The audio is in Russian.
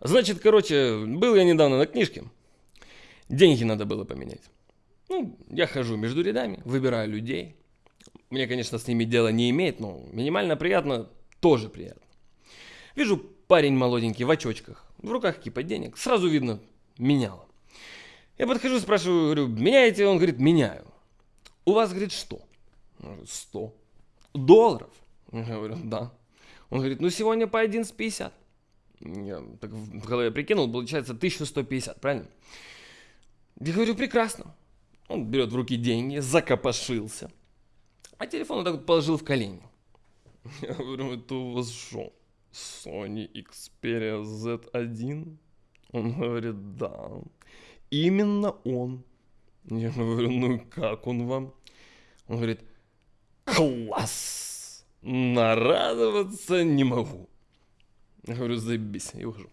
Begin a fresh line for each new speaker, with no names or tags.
Значит, короче, был я недавно на книжке. Деньги надо было поменять. Ну, я хожу между рядами, выбираю людей. Мне, конечно, с ними дело не имеет, но минимально приятно тоже приятно. Вижу парень молоденький в очочках, в руках кипа денег. Сразу видно, меняло. Я подхожу, спрашиваю, говорю, меняете? Он говорит, меняю. У вас, говорит, что? Говорю, 100. Долларов? Я говорю, да. Он говорит, ну сегодня по 11.50. Я так в голове прикинул, получается 1150, правильно? Я говорю, прекрасно. Он берет в руки деньги, закопошился. А телефон он так вот положил в колени. Я говорю, это у вас что, Sony Xperia Z1? Он говорит, да. Именно он. Я говорю, ну как он вам? Он говорит, класс! Нарадоваться не могу. Я говорю, заебись, и ухожу.